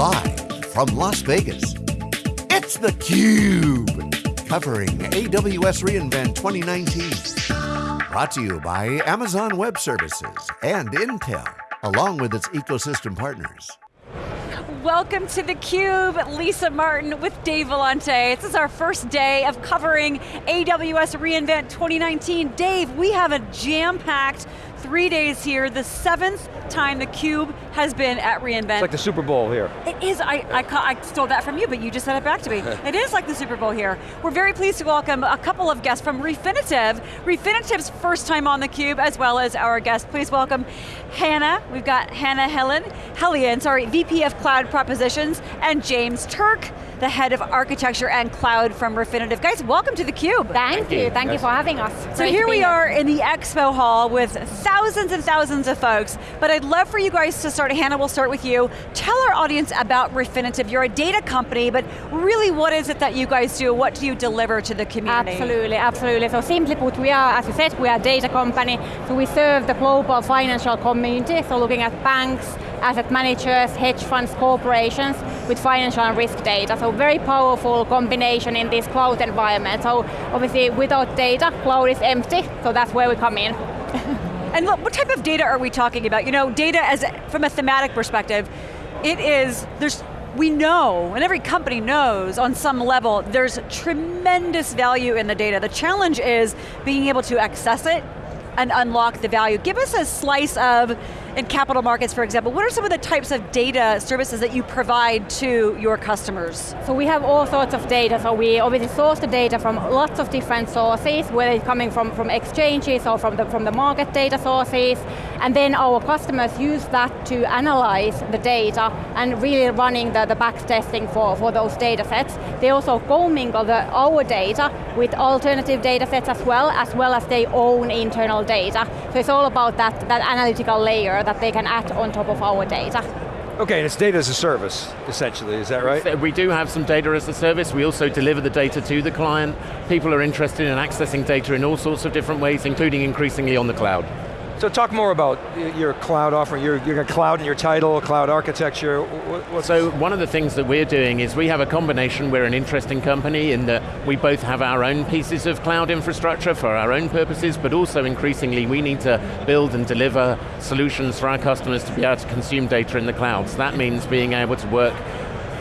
Live from Las Vegas, it's theCUBE. Covering AWS reInvent 2019. Brought to you by Amazon Web Services and Intel, along with its ecosystem partners. Welcome to theCUBE, Lisa Martin with Dave Vellante. This is our first day of covering AWS reInvent 2019. Dave, we have a jam-packed three days here, the seventh time theCUBE has been at reInvent. It's like the Super Bowl here. It is, I, I, I, stole that from you, but you just said it back to me. it is like the Super Bowl here. We're very pleased to welcome a couple of guests from Refinitiv. Refinitiv's first time on theCUBE, as well as our guest. Please welcome Hannah, we've got Hannah Helen, Hellion, sorry, VP of Cloud Propositions, and James Turk, the head of architecture and cloud from Refinitiv. Guys, welcome to theCUBE. Thank, Thank you, you. thank you for having us. So Great here we are in the expo hall with thousands and thousands of folks, but I'd love for you guys to start, Hannah, we'll start with you. Tell our audience about Refinitiv. You're a data company, but really what is it that you guys do? What do you deliver to the community? Absolutely, absolutely. So simply put, we are, as you said, we are a data company, so we serve the global financial community, so looking at banks, asset managers, hedge funds, corporations with financial and risk data. So very powerful combination in this cloud environment. So obviously without data, cloud is empty, so that's where we come in. and look, what type of data are we talking about? You know, data as from a thematic perspective, it is, there's we know, and every company knows on some level, there's tremendous value in the data. The challenge is being able to access it and unlock the value. Give us a slice of in capital markets, for example, what are some of the types of data services that you provide to your customers? So we have all sorts of data, so we obviously source the data from lots of different sources, whether it's coming from, from exchanges or from the, from the market data sources, and then our customers use that to analyze the data and really running the, the back testing for, for those data sets. They also commingle the, our data with alternative data sets as well, as well as their own internal data. So it's all about that, that analytical layer that they can add on top of our data. Okay, and it's data as a service, essentially, is that right? We do have some data as a service. We also deliver the data to the client. People are interested in accessing data in all sorts of different ways, including increasingly on the cloud. So talk more about your cloud offering. You're, you're cloud in your title, cloud architecture. What's so one of the things that we're doing is we have a combination, we're an interesting company in that we both have our own pieces of cloud infrastructure for our own purposes, but also increasingly we need to build and deliver solutions for our customers to be able to consume data in the cloud. So that means being able to work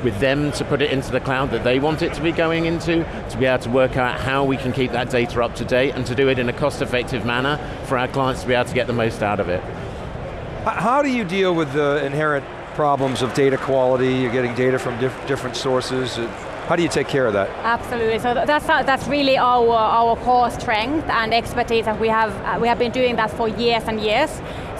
with them to put it into the cloud that they want it to be going into, to be able to work out how we can keep that data up to date and to do it in a cost-effective manner for our clients to be able to get the most out of it. How do you deal with the inherent problems of data quality, you're getting data from diff different sources, how do you take care of that? Absolutely, so that's, that's really our, our core strength and expertise and we have, we have been doing that for years and years.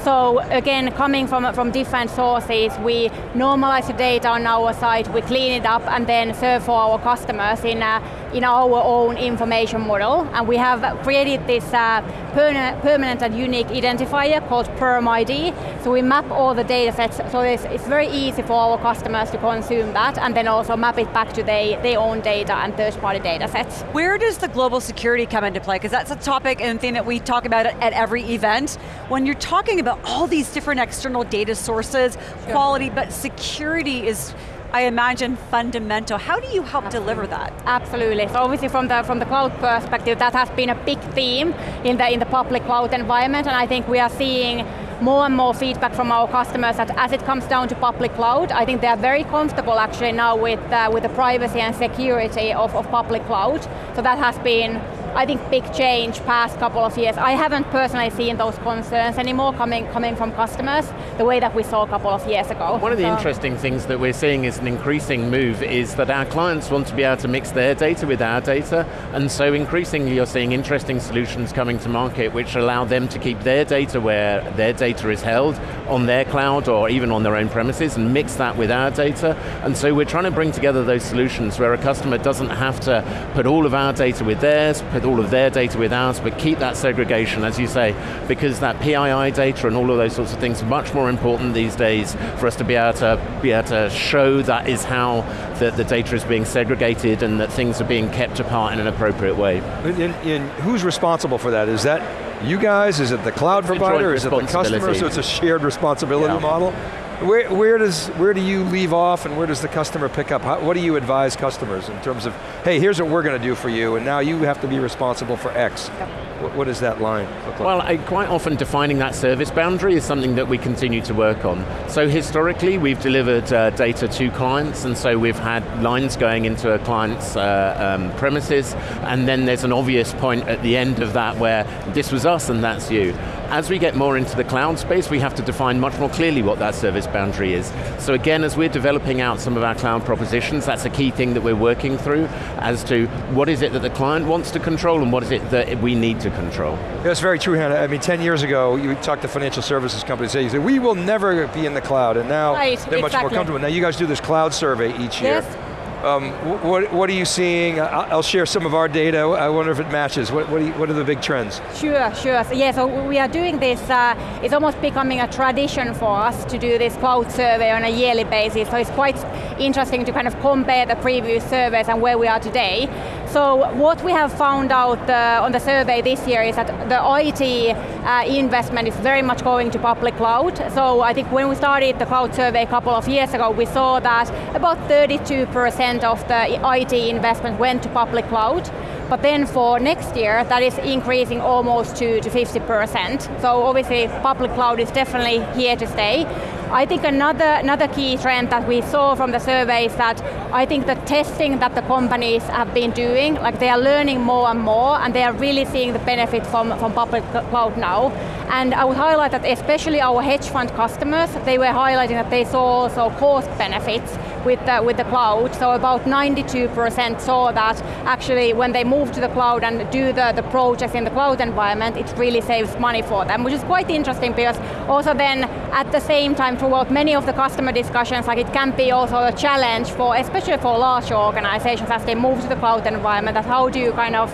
So again, coming from, from different sources, we normalize the data on our side, we clean it up and then serve for our customers in, a, in our own information model. And we have created this uh, permanent and unique identifier called PermID. So we map all the data sets, so it's, it's very easy for our customers to consume that and then also map it back to their, their own data and third-party data sets. Where does the global security come into play? Because that's a topic and thing that we talk about at every event. When you're talking about all these different external data sources, sure. quality, but security is I imagine fundamental. How do you help Absolutely. deliver that? Absolutely. So obviously from the from the cloud perspective, that has been a big theme in the in the public cloud environment, and I think we are seeing more and more feedback from our customers that as it comes down to public cloud, I think they are very comfortable actually now with uh, with the privacy and security of, of public cloud. So that has been I think, big change past couple of years. I haven't personally seen those concerns anymore coming, coming from customers the way that we saw a couple of years ago. One of the so. interesting things that we're seeing is an increasing move is that our clients want to be able to mix their data with our data, and so increasingly you're seeing interesting solutions coming to market which allow them to keep their data where their data is held on their cloud or even on their own premises and mix that with our data. And so we're trying to bring together those solutions where a customer doesn't have to put all of our data with theirs, with all of their data with ours, but keep that segregation, as you say, because that PII data and all of those sorts of things are much more important these days for us to be able to, be able to show that is how the, the data is being segregated and that things are being kept apart in an appropriate way. And, and who's responsible for that? Is that you guys? Is it the cloud it's provider? Is it the customer? So it's a shared responsibility yeah. model? Where, where, does, where do you leave off and where does the customer pick up? How, what do you advise customers in terms of, hey, here's what we're going to do for you and now you have to be responsible for X. Yep. What, what does that line look like? Well, I, quite often defining that service boundary is something that we continue to work on. So historically, we've delivered uh, data to clients and so we've had lines going into a client's uh, um, premises and then there's an obvious point at the end of that where this was us and that's you. As we get more into the cloud space, we have to define much more clearly what that service boundary is. So again, as we're developing out some of our cloud propositions, that's a key thing that we're working through as to what is it that the client wants to control and what is it that we need to control. That's very true, Hannah. I mean, 10 years ago, you talked to financial services companies, say, you say, we will never be in the cloud, and now right, they're exactly. much more comfortable. Now you guys do this cloud survey each year. Yes. Um, what, what are you seeing? I'll share some of our data. I wonder if it matches. What, what, you, what are the big trends? Sure, sure. So, yeah, so we are doing this, uh, it's almost becoming a tradition for us to do this cloud survey on a yearly basis. So it's quite interesting to kind of compare the previous surveys and where we are today. So what we have found out uh, on the survey this year is that the IT uh, investment is very much going to public cloud. So I think when we started the cloud survey a couple of years ago, we saw that about 32% of the IT investment went to public cloud. But then for next year, that is increasing almost to, to 50%. So obviously public cloud is definitely here to stay. I think another, another key trend that we saw from the survey is that I think the testing that the companies have been doing, like they are learning more and more and they are really seeing the benefit from, from public cloud now. And I would highlight that especially our hedge fund customers, they were highlighting that they saw also cost benefits with the, with the cloud. So about 92% saw that actually when they move to the cloud and do the, the projects in the cloud environment, it really saves money for them, which is quite interesting because also then at the same time throughout many of the customer discussions, like it can be also a challenge for, especially for large organizations as they move to the cloud environment, that how do you kind of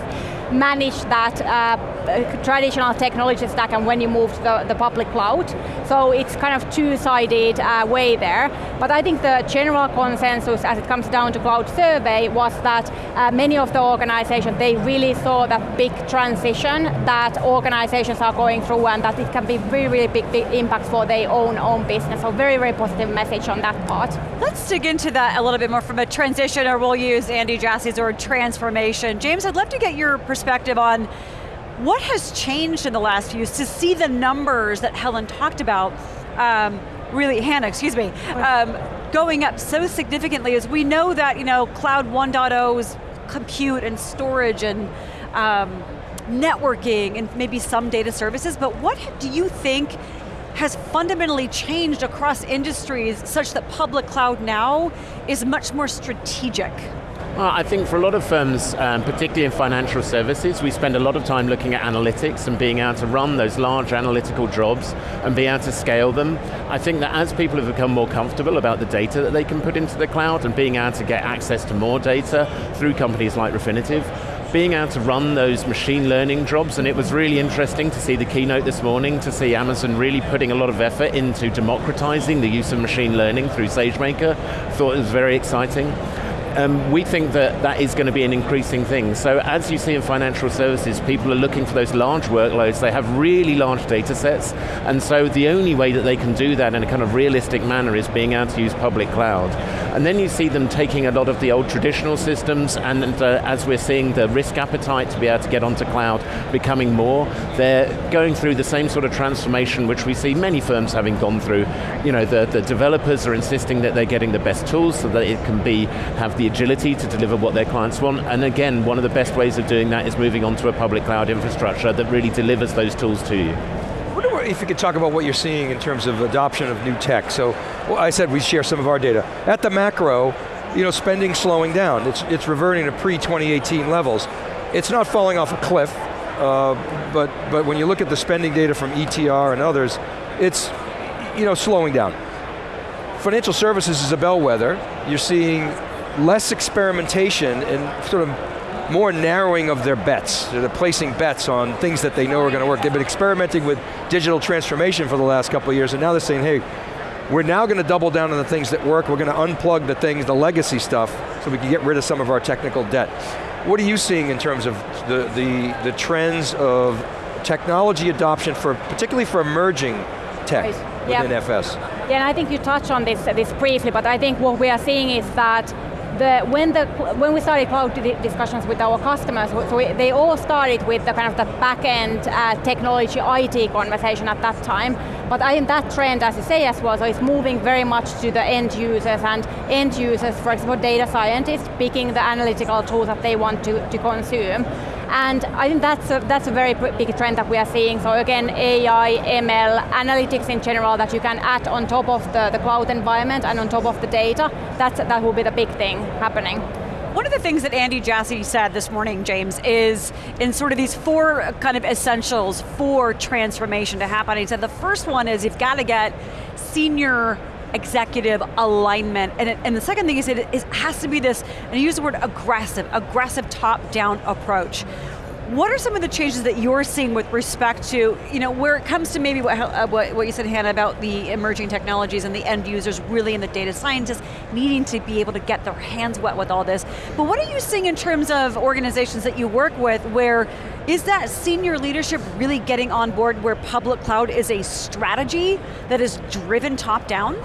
manage that uh, traditional technology stack and when you move to the, the public cloud. So it's kind of two-sided uh, way there. But I think the general consensus as it comes down to cloud survey was that uh, many of the organizations, they really saw that big transition that organizations are going through and that it can be really, really big, big impact for their own, own business. So very, very positive message on that part. Let's dig into that a little bit more from a transition, or we'll use Andy Jassy's word transformation. James, I'd love to get your perspective perspective on what has changed in the last few years to see the numbers that Helen talked about, um, really, Hannah, excuse me, um, going up so significantly as we know that you know, Cloud 1.0's compute and storage and um, networking and maybe some data services, but what do you think has fundamentally changed across industries such that public cloud now is much more strategic? Well, I think for a lot of firms, um, particularly in financial services, we spend a lot of time looking at analytics and being able to run those large analytical jobs and be able to scale them. I think that as people have become more comfortable about the data that they can put into the cloud and being able to get access to more data through companies like Refinitiv, being able to run those machine learning jobs, and it was really interesting to see the keynote this morning, to see Amazon really putting a lot of effort into democratizing the use of machine learning through SageMaker. Thought it was very exciting um, we think that that is going to be an increasing thing. So as you see in financial services, people are looking for those large workloads, they have really large data sets, and so the only way that they can do that in a kind of realistic manner is being able to use public cloud. And then you see them taking a lot of the old traditional systems, and, uh, as we're seeing the risk appetite to be able to get onto cloud becoming more, they're going through the same sort of transformation which we see many firms having gone through. You know, the, the developers are insisting that they're getting the best tools so that it can be, have the agility to deliver what their clients want. And again, one of the best ways of doing that is moving onto a public cloud infrastructure that really delivers those tools to you if you could talk about what you're seeing in terms of adoption of new tech. So, well, I said we share some of our data. At the macro, you know, spending slowing down. It's, it's reverting to pre-2018 levels. It's not falling off a cliff, uh, but, but when you look at the spending data from ETR and others, it's you know, slowing down. Financial services is a bellwether. You're seeing less experimentation and sort of more narrowing of their bets. They're placing bets on things that they know are going to work. They've been experimenting with digital transformation for the last couple of years and now they're saying, hey, we're now going to double down on the things that work. We're going to unplug the things, the legacy stuff, so we can get rid of some of our technical debt. What are you seeing in terms of the, the, the trends of technology adoption for, particularly for emerging tech right. within. FS? Yeah, and I think you touched on this, this briefly, but I think what we are seeing is that the, when, the, when we started cloud discussions with our customers, so we, they all started with the kind of the back-end uh, technology IT conversation at that time. But I think that trend, as you say as well, so it's moving very much to the end users and end users, for example, data scientists, picking the analytical tools that they want to, to consume. And I think that's a, that's a very big trend that we are seeing. So again, AI, ML, analytics in general that you can add on top of the, the cloud environment and on top of the data, that's, that will be the big thing happening. One of the things that Andy Jassy said this morning, James, is in sort of these four kind of essentials for transformation to happen. He said the first one is you've got to get senior executive alignment. And, it, and the second thing is it, it has to be this, and I use the word aggressive, aggressive top-down approach. What are some of the changes that you're seeing with respect to, you know, where it comes to maybe what, uh, what, what, you said, Hannah, about the emerging technologies and the end users really and the data scientists needing to be able to get their hands wet with all this. But what are you seeing in terms of organizations that you work with where is that senior leadership really getting on board where public cloud is a strategy that is driven top down?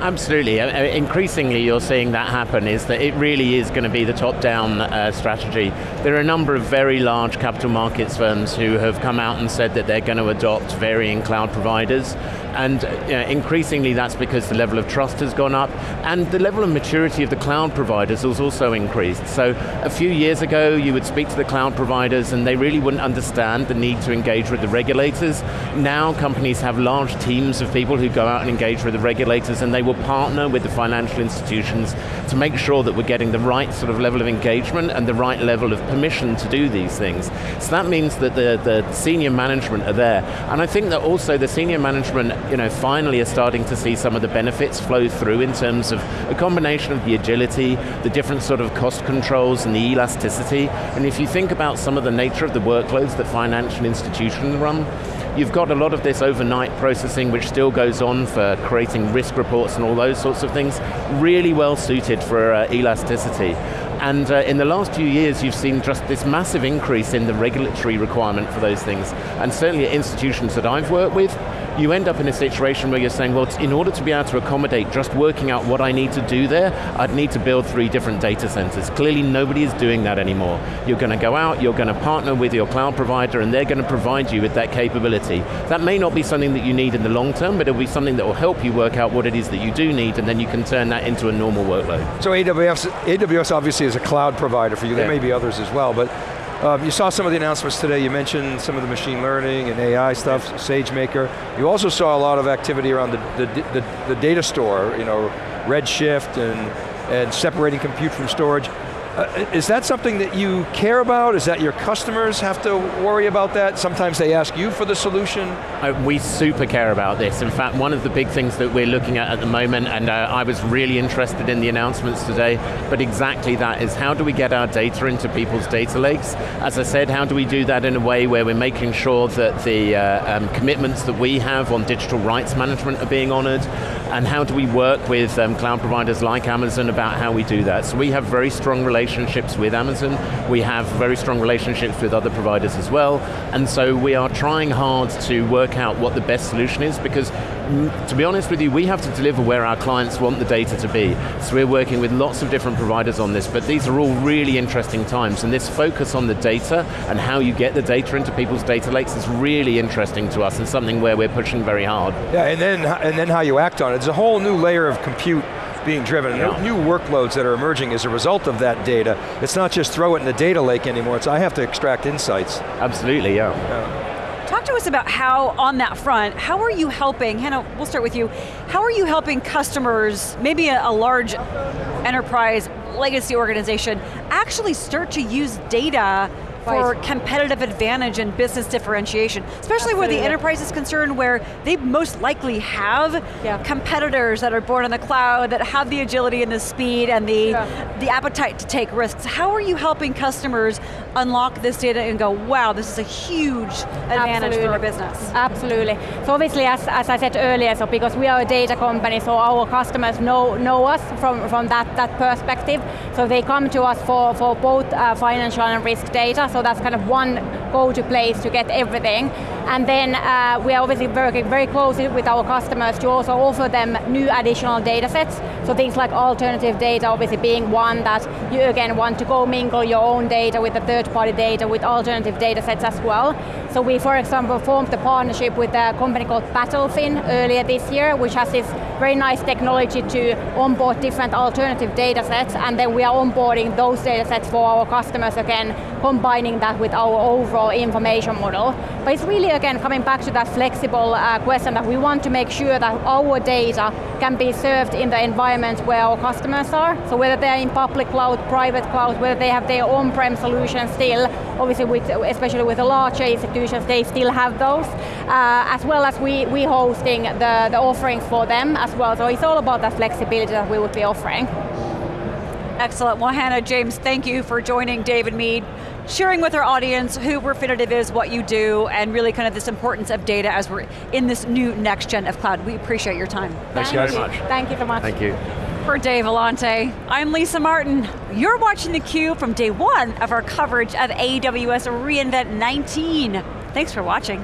Absolutely, uh, uh, increasingly you're seeing that happen is that it really is going to be the top-down uh, strategy. There are a number of very large capital markets firms who have come out and said that they're going to adopt varying cloud providers and increasingly that's because the level of trust has gone up and the level of maturity of the cloud providers has also increased. So a few years ago you would speak to the cloud providers and they really wouldn't understand the need to engage with the regulators. Now companies have large teams of people who go out and engage with the regulators and they will partner with the financial institutions to make sure that we're getting the right sort of level of engagement and the right level of permission to do these things. So that means that the, the senior management are there. And I think that also the senior management you know, finally are starting to see some of the benefits flow through in terms of a combination of the agility, the different sort of cost controls and the elasticity. And if you think about some of the nature of the workloads that financial institutions run, You've got a lot of this overnight processing which still goes on for creating risk reports and all those sorts of things, really well suited for uh, elasticity. And uh, in the last few years, you've seen just this massive increase in the regulatory requirement for those things. And certainly at institutions that I've worked with, you end up in a situation where you're saying, well, in order to be able to accommodate just working out what I need to do there, I'd need to build three different data centers. Clearly nobody is doing that anymore. You're going to go out, you're going to partner with your cloud provider, and they're going to provide you with that capability. That may not be something that you need in the long term, but it'll be something that will help you work out what it is that you do need, and then you can turn that into a normal workload. So AWS, AWS obviously is a cloud provider for you, yeah. there may be others as well, but um, you saw some of the announcements today, you mentioned some of the machine learning and AI stuff, SageMaker. You also saw a lot of activity around the, the, the, the data store, you know, Redshift and, and separating compute from storage. Uh, is that something that you care about? Is that your customers have to worry about that? Sometimes they ask you for the solution? Uh, we super care about this. In fact, one of the big things that we're looking at at the moment, and uh, I was really interested in the announcements today, but exactly that is how do we get our data into people's data lakes? As I said, how do we do that in a way where we're making sure that the uh, um, commitments that we have on digital rights management are being honored, and how do we work with um, cloud providers like Amazon about how we do that? So we have very strong relationships relationships with Amazon. We have very strong relationships with other providers as well. And so we are trying hard to work out what the best solution is because mm, to be honest with you, we have to deliver where our clients want the data to be. So we're working with lots of different providers on this, but these are all really interesting times, and this focus on the data and how you get the data into people's data lakes is really interesting to us and something where we're pushing very hard. Yeah, and then, and then how you act on it. It's a whole new layer of compute being driven, yeah. new workloads that are emerging as a result of that data. It's not just throw it in the data lake anymore, it's I have to extract insights. Absolutely, yeah. yeah. Talk to us about how, on that front, how are you helping, Hannah, we'll start with you, how are you helping customers, maybe a, a large enterprise legacy organization, actually start to use data for competitive advantage and business differentiation, especially Absolutely. where the enterprise is concerned, where they most likely have yeah. competitors that are born in the cloud, that have the agility and the speed and the, yeah. the appetite to take risks. How are you helping customers unlock this data and go, wow, this is a huge advantage Absolutely. for our business? Absolutely. So obviously, as, as I said earlier, so because we are a data company, so our customers know, know us from, from that, that perspective. So they come to us for, for both uh, financial and risk data, so that's kind of one go-to place to get everything. And then uh, we are obviously working very closely with our customers to also offer them new additional data sets. So things like alternative data obviously being one that you again want to go mingle your own data with the third party data with alternative data sets as well. So we, for example, formed a partnership with a company called BattleFin earlier this year, which has this very nice technology to onboard different alternative data sets, and then we are onboarding those data sets for our customers again, combining that with our overall information model. But it's really, again, coming back to that flexible uh, question that we want to make sure that our data can be served in the environments where our customers are. So whether they're in public cloud, private cloud, whether they have their on-prem solution still, obviously with, especially with the larger institutions, they still have those, uh, as well as we, we hosting the, the offerings for them as well. So it's all about that flexibility that we would be offering. Excellent. Well, Hannah, James, thank you for joining Dave and me, sharing with our audience who Refinitiv is, what you do, and really kind of this importance of data as we're in this new next gen of cloud. We appreciate your time. Thanks Thank guys. you. much. Thank you so much. Thank you. For Dave Vellante, I'm Lisa Martin. You're watching theCUBE from day one of our coverage of AWS reInvent 19. Thanks for watching.